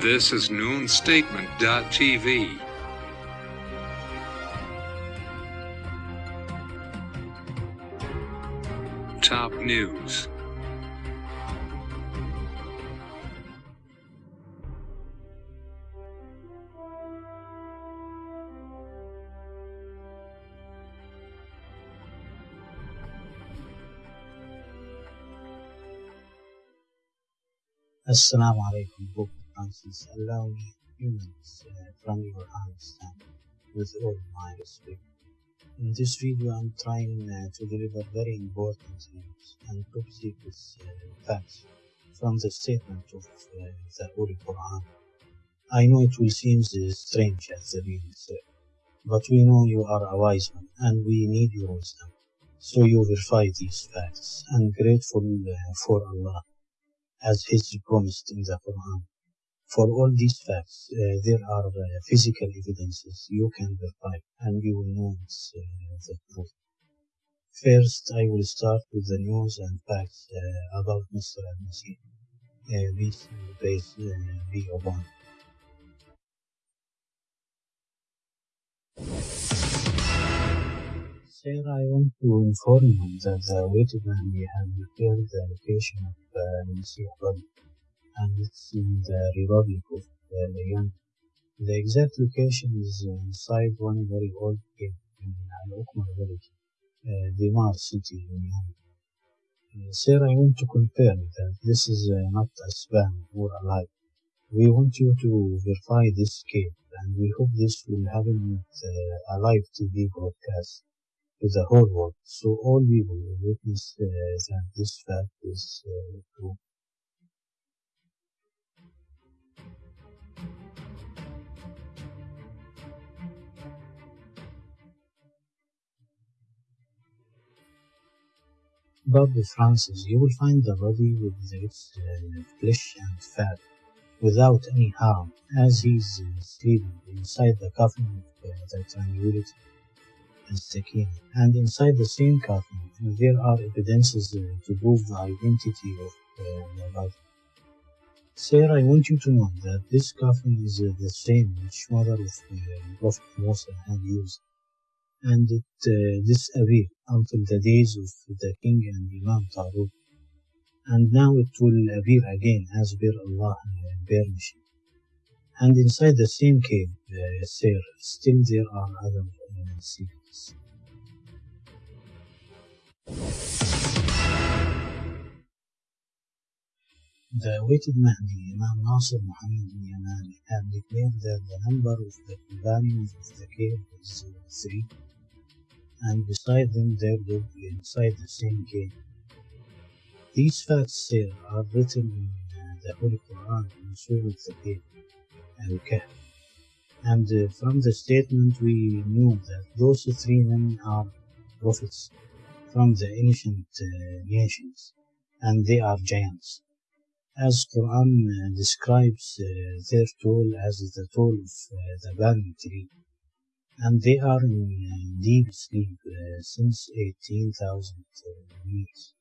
This is noonstatement.tv. Top news. Pope Allow me minutes uh, from your understanding with all my respect. In this video, I'm trying uh, to deliver very important news and top secret uh, facts from the statement of uh, the Holy Quran. I know it will seem strange as the being said, but we know you are a wise one and we need your wisdom. So you verify these facts and grateful uh, for Allah as His promised in the Quran. For all these facts, uh, there are uh, physical evidences you can verify and you will know it's uh, the truth. First, I will start with the news and facts uh, about Mr. Al-Masih. Uh, uh, be upon. Sir, I want to inform you that the weighted man we have declared the location of uh, Masih body and it's in the Republic of uh, Iran. The exact location is inside one very old cave in Al-Ukmar village, uh, Dimar city in. Uh, sir, I want to confirm that this is uh, not a spam or a lie. We want you to verify this cave and we hope this will happen uh, a live TV broadcast to the whole world so all people will witness uh, that this fact is uh, true. Bob Francis, you will find the body with its uh, flesh and fat without any harm as he is uh, sleeping inside the coffin of uh, the tranquility and Sakina. And inside the same coffin, there are evidences uh, to prove the identity of the body. Sir, I want you to know that this coffin is uh, the same which mother of uh, Prophet Musa had used, and it uh, disappeared until the days of the king and Imam Taruk, and now it will appear again as per Allah uh, permission. And inside the same cave, uh, sir, still there are other uh, secrets. The awaited Mahdi, Imam Nasir Muhammad al-Yamani, have declared that the number of the companions of the cave is three, and beside them there live inside the same cave. These facts here are written in uh, the Holy Quran in Surah Al-Kahf, Al-Kahf. And uh, from the statement we know that those three men are prophets from the ancient uh, nations, and they are giants as Quran describes uh, their toll as the toll of uh, the banyan tree, and they are in uh, deep sleep since 18,000 uh, years.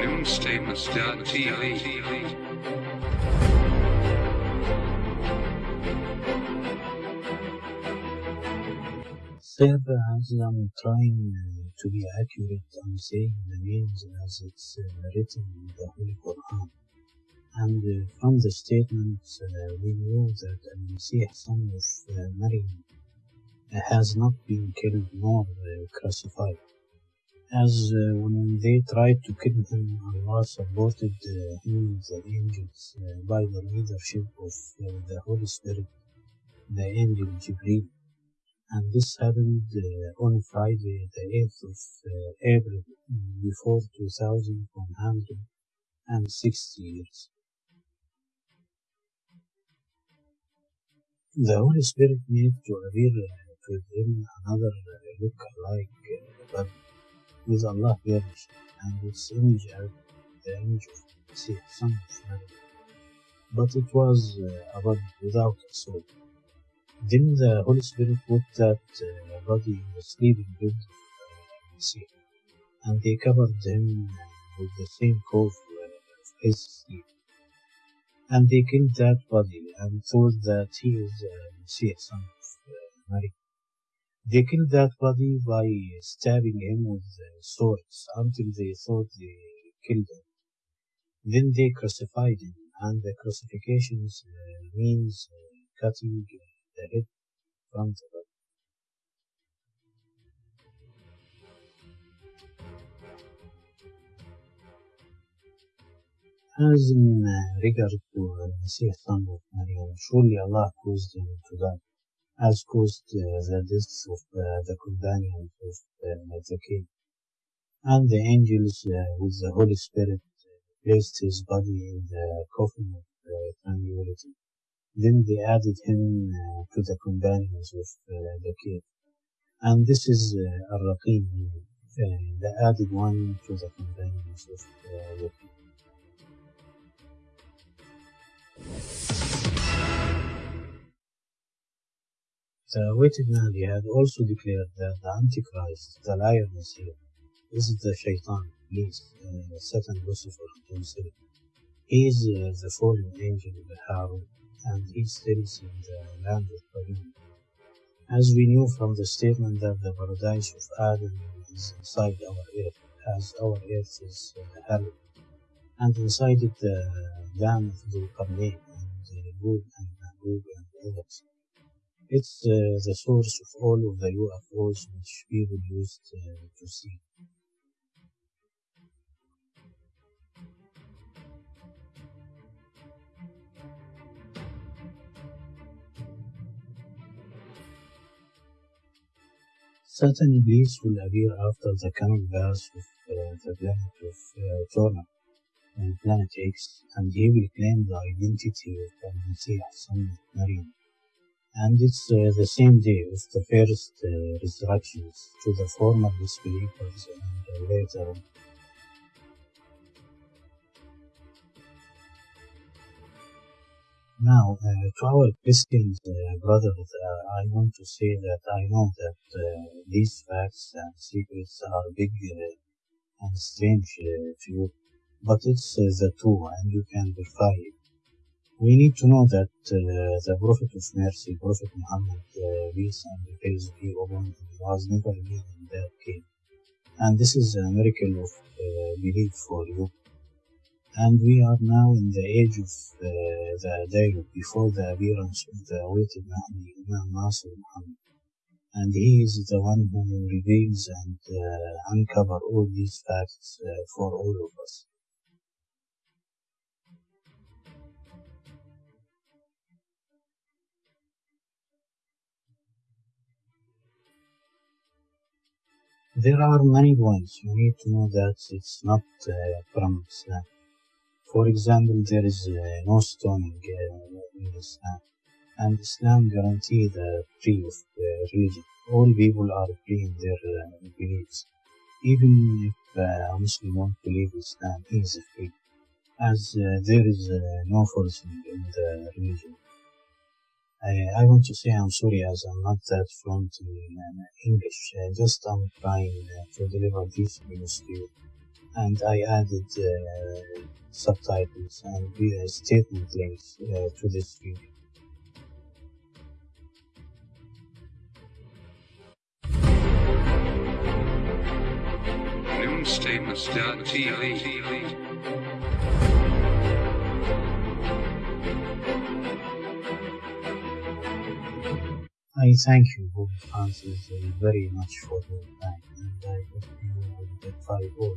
Noonstatements.tv. Sir, as I'm trying uh, to be accurate, I'm saying the names as it's uh, written in the Holy Quran. And uh, from the statements, we know that Al-Masih, son of Maryam, has not been killed nor crucified. As uh, when they tried to kill him, Allah supported uh, him the angels uh, by the leadership of the Holy Spirit, the angel Jibreel. And this happened uh, on Friday, the 8th of uh, April, before 2160 years. The Holy Spirit made to appear uh, to them another uh, look-alike uh, but with Allah permission, and its image as the image of Messiah, son of Mary. But it was uh, without a soul. Then the Holy Spirit put that uh, body in the sleeping bed uh, and they covered him uh, with the same cloth uh, of his sleep. And they killed that body and thought that he is uh, Messiah, son of uh, Mary. They killed that body by stabbing him with uh, swords until they thought they killed him. Then they crucified him, and the crucifixions uh, means uh, cutting the head from the body. As in uh, regard to uh, Messiah, son of Maryam, surely Allah caused him to die, as caused uh, the deaths of uh, the companions of uh, the king. And the angels uh, with the Holy Spirit placed his body in the coffin of uh, tranquility. Then they added him uh, to the companions of uh, the cave. And this is uh, Ar-Raqim, uh, the added one to the companions of uh, the cave. The awaited Mahdi had also declared that the Antichrist, the liar Messiah, is the Shaitan, Iblis, uh, Satan, Lucifer himself. He is uh, the fallen angel of Harun, and he stays in the land of Babylon. As we knew from the statement that the paradise of Adam is inside our earth, as our earth is hell, and inside it the dam of the Qarnayn and the Gog and Magog and others. It's uh, the source of all of the UFOs which people used uh, to see. Satan Iblis will appear after the coming birth of uh, the planet of uh, Turner and Planet X, and he will claim the identity of the Messiah, son of Maryam. And it's uh, the same day of the first uh, resurrections to the former disbelievers and later Now, uh, to our Christian uh, brothers, uh, I want to say that I know that uh, these facts and secrets are big uh, and strange uh, to you, but it's the truth and you can verify it. We need to know that the Prophet of Mercy, Prophet Muhammad, uh, peace and praise be upon him, was never been in that cave. And this is a miracle of belief for you. And we are now in the age of uh, the dialogue before the appearance of the awaited Mahdi, Imam Nasr Muhammad. And he is the one who reveals and uh, uncover all these facts uh, for all of us. There are many points. You need to know that it's not uh, from Islam. For example, there is uh, no stoning in Islam, and Islam guarantees the free of uh, religion. All people are free in their uh, beliefs, even if a Muslim won't believe Islam, is free, as there is no forcing in the religion. I, I want to say I'm sorry as I'm not that fluent in English. Just I'm trying to deliver this news to you. And I added uh, subtitles and uh, statement links uh, to this video. I thank you, Bob Francis, very much for your time, and I hope you will get all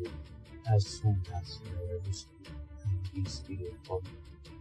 as soon as uh, this, uh, this video published.